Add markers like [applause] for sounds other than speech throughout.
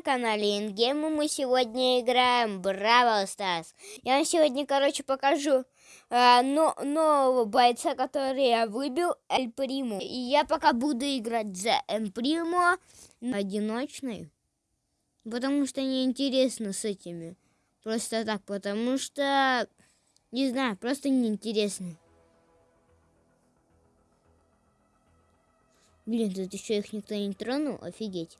на канале InGame, мы сегодня играем Brawl Stars. Я вам сегодня, короче, покажу э, но, нового бойца, который я выбил, Эль Приму. И я пока буду играть за Эль Приму одиночный, потому что неинтересно с этими. Просто так, потому что, не знаю, просто неинтересно. Блин, тут еще их никто не тронул, офигеть.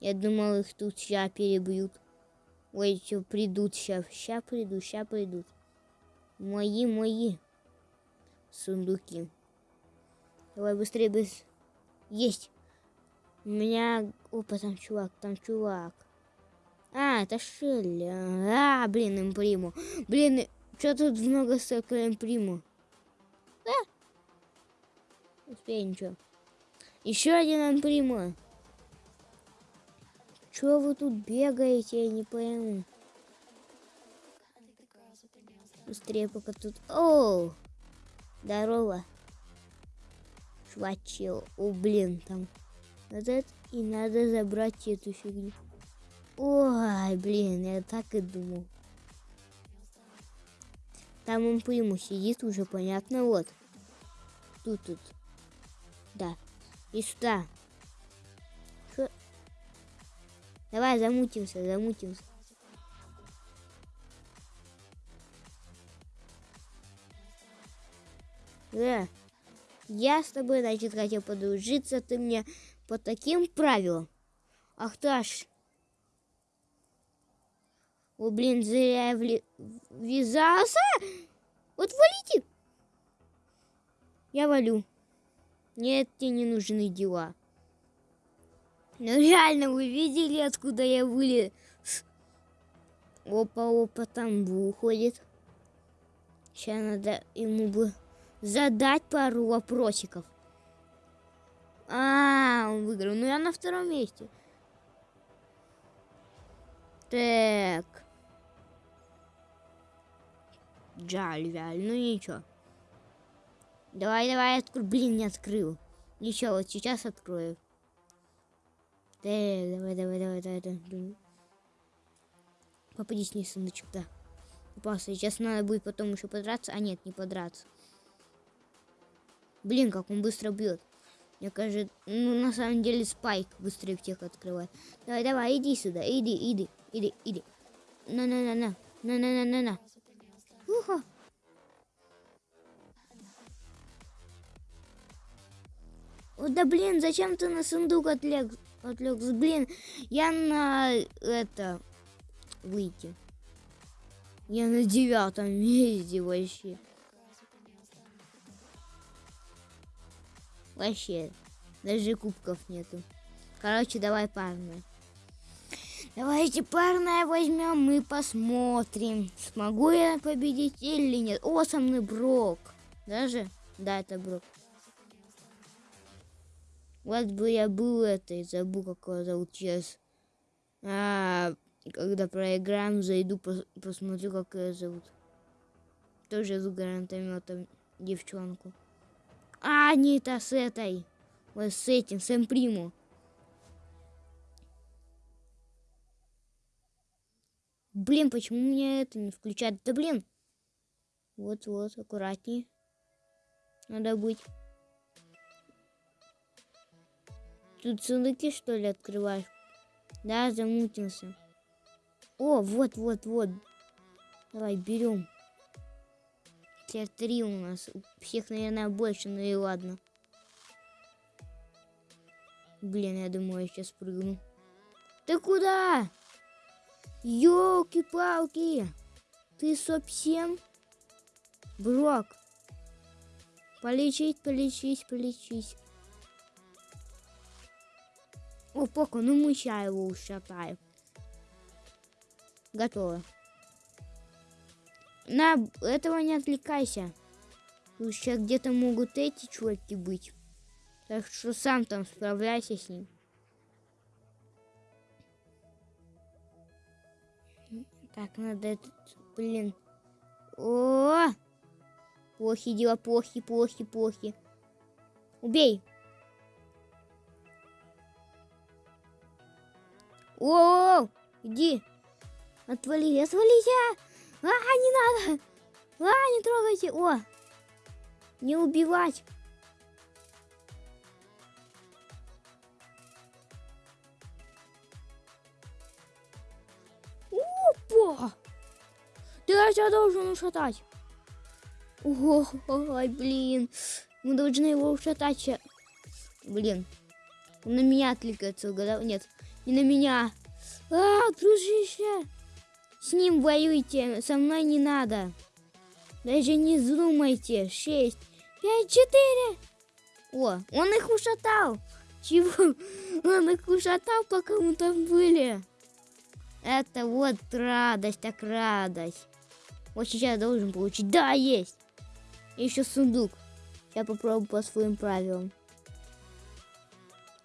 Я думал, их тут сейчас перебьют. Ой, что придут сейчас. Сейчас придут, сейчас придут. Мои, мои сундуки. Давай быстрее, быстрее. Есть. У меня... Опа, там чувак, там чувак. А, это Шелли. А, блин, имприму. Блин, что тут много столько имприму? Да. Успею ничего. Еще один имприму. Чего вы тут бегаете, я не пойму. Быстрее пока тут... О! Здорово. Чувачил. О, блин, там... Это и надо забрать эту фигню. Ой, блин, я так и думал. Там он приму сидит уже, понятно, вот. Тут, тут. Да. И сюда. Давай, замутимся, замутимся. Да. Я с тобой, значит, хотел подружиться, ты мне по таким правилам. Ах ты аж. О, блин, зря я вли... ввязался. Вот валите. Я валю. Нет, тебе не нужны дела. Ну реально, вы видели, откуда я вылез? Опа, опа, там выходит. Сейчас надо ему бы задать пару вопросиков. А, он выиграл. Ну я на втором месте. Так. Жаль, жаль. Ну ничего. Давай, давай, открой. Блин, не открыл. Ничего, вот сейчас открою. Э, давай, давай, давай, давай, давай. Попадись не сундучок, да. Попался. Сейчас надо будет потом еще подраться. А нет, не подраться. Блин, как он быстро бьет. Мне кажется, ну на самом деле спайк быстрее всех открывает. Давай, давай, иди сюда, иди, иди, иди, иди. На-на-на-на, на-на-на-на-на. Уха. О, да блин, зачем ты на сундук отлег? Отвлекся. Блин, я на это выйти. Я на девятом месте вообще. Вообще, даже кубков нету. Короче, давай парное. Давайте парное возьмем, мы посмотрим, смогу я победить или нет. О, со мной Брок. Даже? Да, это Брок. Вот бы я был этой, забыл, как его зовут сейчас. А, когда проиграем, зайду, пос посмотрю, как ее зовут. Тоже с гранатометом девчонку. А, не та с этой. Вот с этим, с Эмприму. Блин, почему меня это не включает? Да блин. Вот-вот, аккуратнее. Надо быть. Тут сундуки, что ли, открываешь? Да, замутился. О, вот, вот, вот. Давай, берем. Теперь три у нас. У всех, наверное, больше, ну и ладно. Блин, я думаю, я сейчас прыгну. Ты куда? Ёлки-палки! Ты совсем? Брок. Полечить, полечить, полечить. О, пока, ну мы сейчас его ушатаем. Готово. На этого не отвлекайся. Сейчас где-то могут эти чуваки быть. Так что сам там справляйся с ним. Так, надо этот, блин. О! Плохи дела, плохи, плохи, плохи. Убей. О, иди. Отвали, отвалите. А, не надо. А, не трогайте. О, не убивать. Опа! Ты я должен ушатать. Ой, блин. Мы должны его ушатать. Блин. Он на меня отвлекается, угадал? Нет, не на меня. А, дружище. С ним воюйте, со мной не надо. Даже не вздумайте. Шесть, пять, четыре. О, он их ушатал. Чего? Он их ушатал, пока мы там были. Это вот радость, так радость. Вот сейчас должен получить. Да, есть. И еще сундук. Я попробую по своим правилам.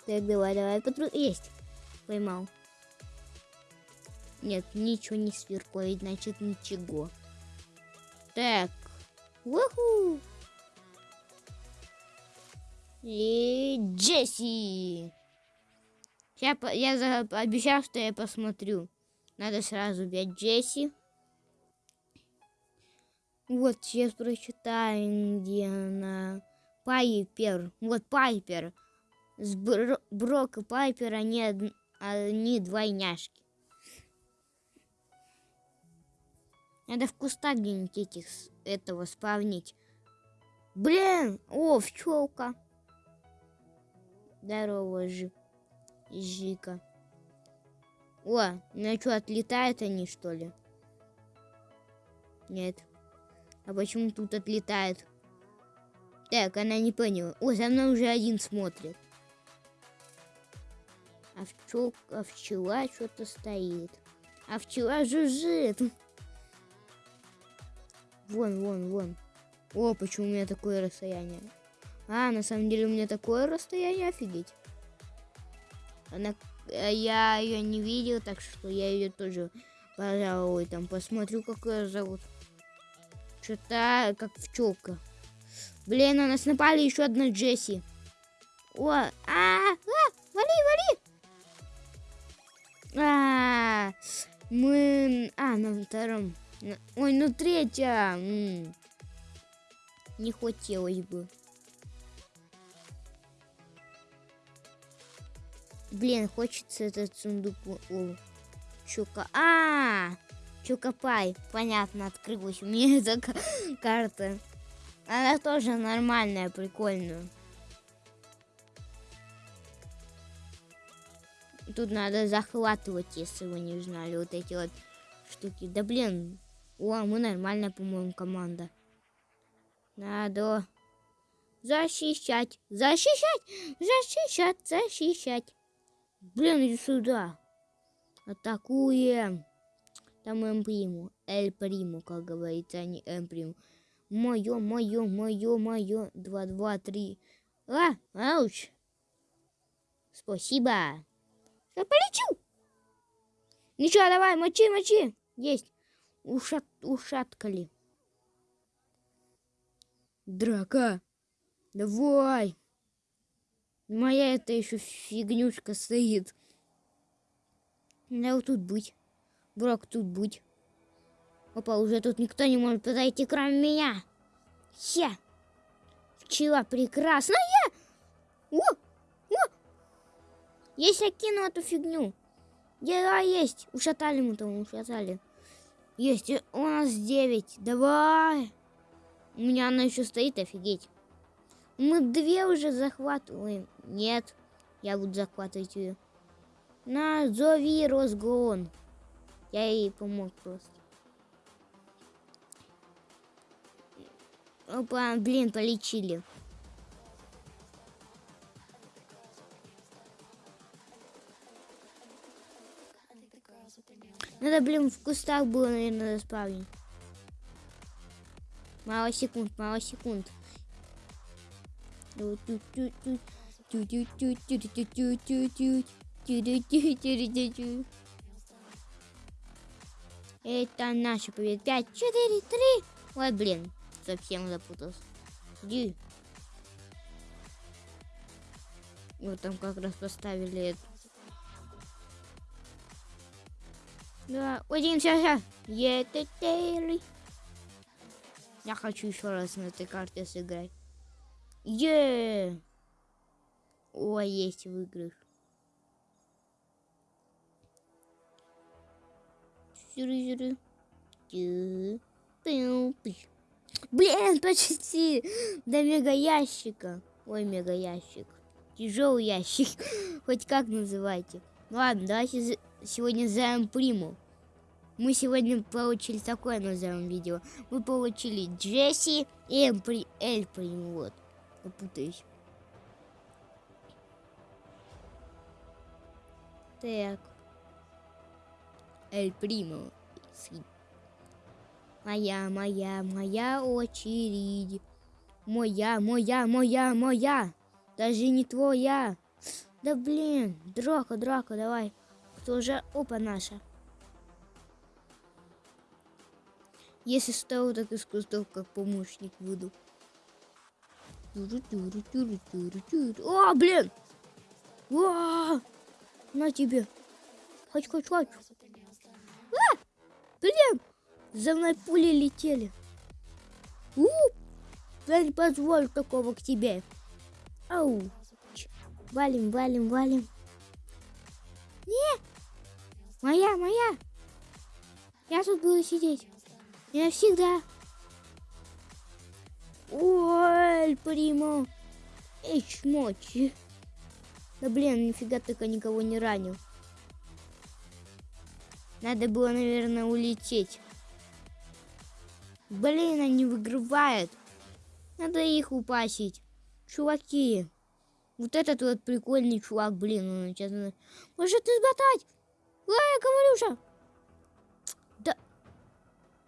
Так, давай, давай, потру... Есть. Поймал. Нет, ничего не сверкает, значит ничего. Так. Уху! И Джесси. Я, я обещал, что я посмотрю. Надо сразу взять Джесси. Вот, сейчас прочитаем, где она. Пайпер. Вот Пайпер. С Бро и Пайпер, они, они двойняшки. Надо в кустах где-нибудь этих, этого спавнить. Блин! О, пчелка. Здорово, Жи. Жика. О, ну что, отлетают они, что ли? Нет. А почему тут отлетает? Так, она не поняла. О, за мной уже один смотрит. А, пчел, а что-то стоит. А пчела жужжит. Вон, вон, вон. О, почему у меня такое расстояние? А, на самом деле у меня такое расстояние, офигеть. Она Э, я ее не видел, так что я ее тоже, пожалуй, там посмотрю, как ее зовут. Что-то как пчелка. Блин, на нас напали еще одна Джесси. О, а, а, вали, мы, а, на втором. Ой, ну третья. Не хотелось бы. Блин, хочется этот сундук у Чука. А, Чукапай. Понятно, открылась у меня [laughs] эта карта. Она тоже нормальная, прикольная. Тут надо захватывать, если вы не знали, вот эти вот штуки. Да блин, о, мы нормальная, по-моему, команда. Надо защищать, защищать, защищать, защищать. Блин, иди сюда. Атакуем. Там М приму. Эль приму, как говорится, а не М. Мое, мое, мое, мое. Два, два, три. А, ауч. Спасибо. Я полечу. Ничего, давай, мочи, мочи. Есть. Ушат, ушаткали. Драка. Давай. Моя это еще фигнюшка стоит. Надо вот тут быть. Брок тут быть. Опа, уже тут никто не может подойти, кроме меня. Я. Пчела прекрасная. О! Есть я кину эту фигню. Да, есть. Ушатали мы там, ушатали. Есть. У нас 9. Давай. У меня она еще стоит, офигеть. Мы две уже захватываем. Нет, я буду захватывать ее. Назови разгон. Я ей помог просто. Опа, блин, полечили. Надо, блин, в кустах было, наверное, заспавнить. Мало секунд, мало секунд. Это наша победа. Пять, четыре, три. Ой, блин, совсем запутался. Иди. Вот там как раз поставили это. Да, один, все, все. Ететели. Я хочу еще раз на этой карте сыграть. Е. Ой, есть выигрыш. Блин, почти до мега ящика. Ой, мега ящик. Тяжелый [laughs] ящик. Хоть как называйте. Ладно, давайте сегодня займ приму. Мы сегодня получили такое назовем видео. Мы получили Джесси и Эмпри, Эль приму. Вот. Я. Так. Эль Примо. Моя, моя, моя очередь. Моя, моя, моя, моя. Даже не твоя. Да блин, драка, драка, давай. Кто же? Опа, наша. Если стою, так из кустов как помощник буду. О, блин! О, на тебе. Хоть, хоть, хоть. А! Блин! За мной пули летели. У! Я не позволю такого к тебе. Ау! Валим, валим, валим. Не! Моя, моя! Я тут буду сидеть. Я всегда. Ой, примо. Эй, чмочи. Да блин, нифига только никого не ранил. Надо было, наверное, улететь. Блин, они выигрывают. Надо их упасить. Чуваки. Вот этот вот прикольный чувак, блин, он сейчас... Может измотать? Эй, Ковалюша!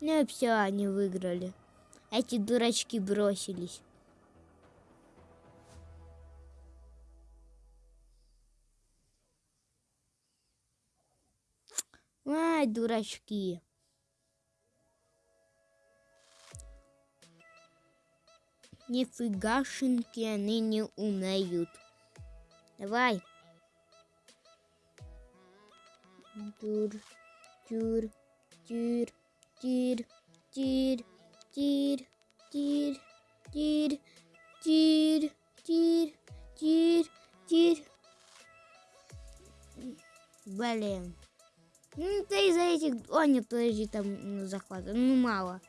Ну все, они выиграли. Эти дурачки бросились. Ай, дурачки. Нифигашеньки они не умеют. Давай. Тур, тюр, тюр, тир, тир, тир, тир, тир, тир, тир, тир, тир. Блин. Ну, ты из-за этих... О, нет, подожди, там захват. Ну, мало.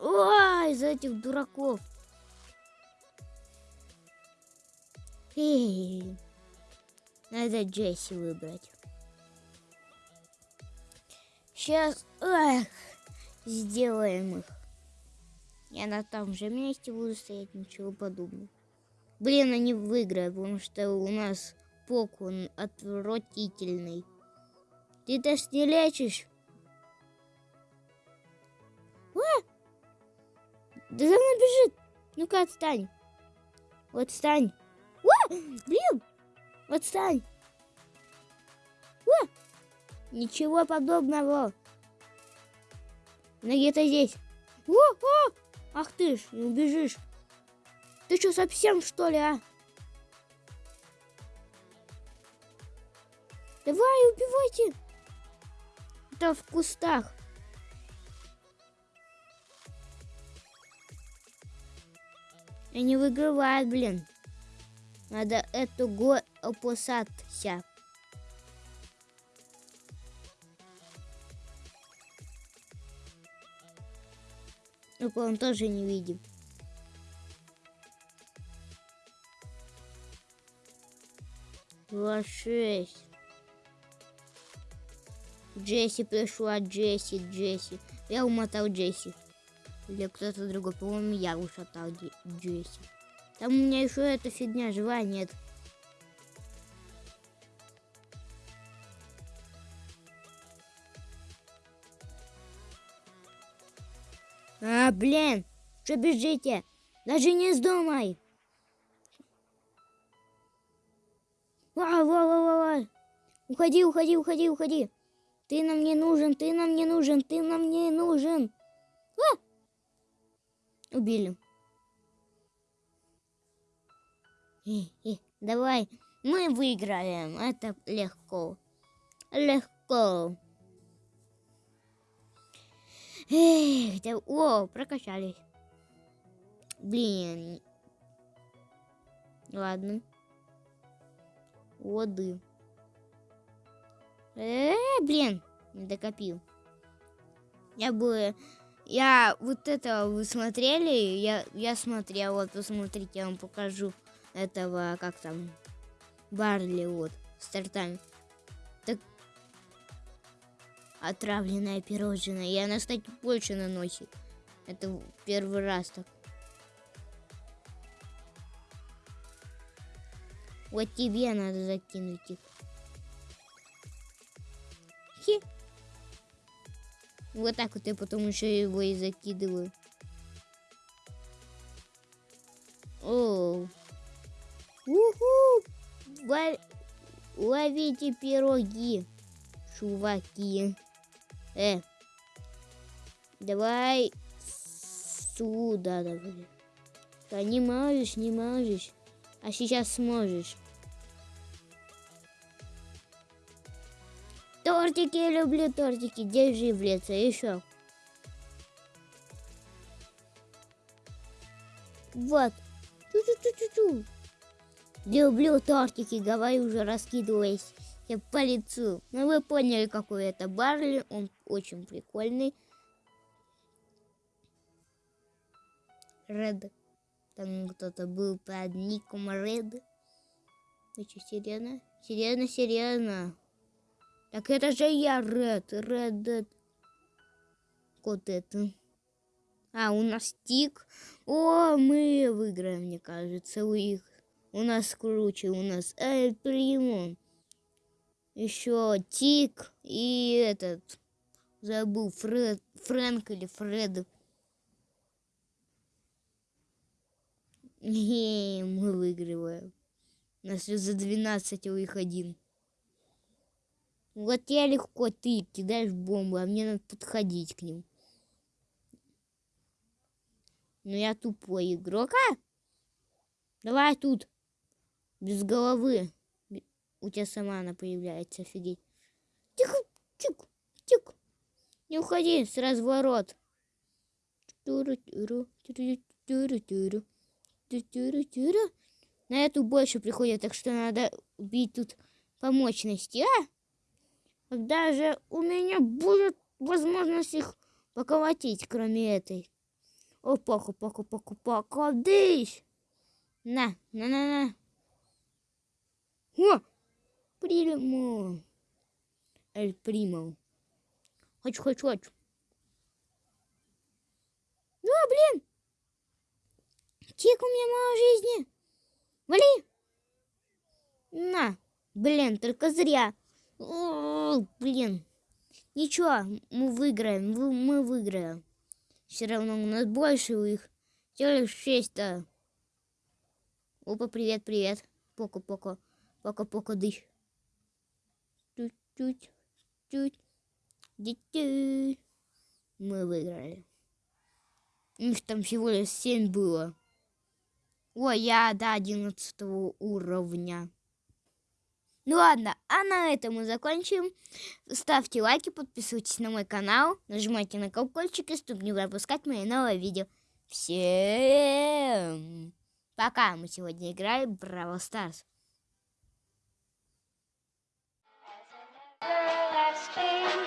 Ой, из-за этих дураков. Эй, надо Джесси выбрать. Сейчас эх, сделаем их. Я на том же месте буду стоять, ничего подобного. Блин, они выиграют, потому что у нас пок, он отвратительный. Ты даже не лечишь? А! Да за мной бежит. Ну-ка, отстань. Отстань. О, блин. Отстань. О, ничего подобного. Ну где-то здесь. О, о, ах ты ж, не убежишь. Ты что, совсем что ли, а? Давай, убивайте. Это в кустах. Они выигрывают, блин. Надо эту го опасаться. Ну, он тоже не видим. Два шесть. Джесси пришла, Джесси, Джесси. Я умотал Джесси. Или кто-то другой. По-моему, я ушатал Джесси. Там у меня еще эта фигня жива нет. А, блин, что бежите? Даже не вздумай. Ва, ва, ва, ва. Уходи, уходи, уходи, уходи. Ты нам не нужен, ты нам не нужен, ты нам не нужен. А! Убили. давай, мы выиграем. Это легко. Легко. Эх, да, о, прокачались. Блин. Ладно. Воды. Э, блин, не докопил. Я бы... Я вот это вы смотрели? Я, я смотрел, вот посмотрите, я вам покажу этого, как там, Барли, вот. Так, отравленная пирожное. И она, кстати, больше наносит. Это первый раз так. Вот тебе надо закинуть их. Хи. Вот так вот я потом еще его и закидываю. О. Уху! Ловите пироги, чуваки. Э. Давай сюда, давай. Да не можешь, не можешь. А сейчас сможешь. Тортики, люблю тортики. Держи в лицо. Еще. Вот. Чу-чу-чу-чу-чу. Люблю тортики, говорю уже, раскидываясь по лицу. Ну, вы поняли, какой это Барли. Он очень прикольный. Ред. Там кто-то был под ником Ред. Вы что, серьезно? Серьезно, серьезно. Так это же я, Ред, Ред. Вот это. А, у нас тик. О, мы выиграем, мне кажется, у их. У нас круче, у нас Эль Приму. Еще тик и этот. Забыл, Фред, Фрэнк или Фред. Не, мы выигрываем. У нас за 12 у их один. Вот я легко, ты кидаешь бомбу, а мне надо подходить к ним. Но я тупой игрок, а? Давай тут. Без головы. У тебя сама она появляется, офигеть. Тихо, тихо, тихо. Не уходи с разворот. На эту больше приходит, так что надо убить тут по мощности, а? Когда же у меня будет возможность их поколотить, кроме этой? О, паку, паку, паку, паку, дысь! На, на, на, на. О, примо. Эль примо. Хочу, хочу, хочу. Ну, блин. Тик, у меня мало жизни. Вали. На, блин, только зря. О, блин. Ничего, мы выиграем, мы выиграем. Все равно у нас больше у. Всего лишь шесть-то. Опа, привет, привет. Поко-поко. Поко-поко дыш. Чуть. Чуть. Мы выиграли. У них там всего лишь семь было. Ой, я до одиннадцатого уровня. Ну ладно, а на этом мы закончим. Ставьте лайки, подписывайтесь на мой канал, нажимайте на колокольчик, чтобы не пропускать мои новые видео. Всем пока! Мы сегодня играем в Бравл Старс. everlasting.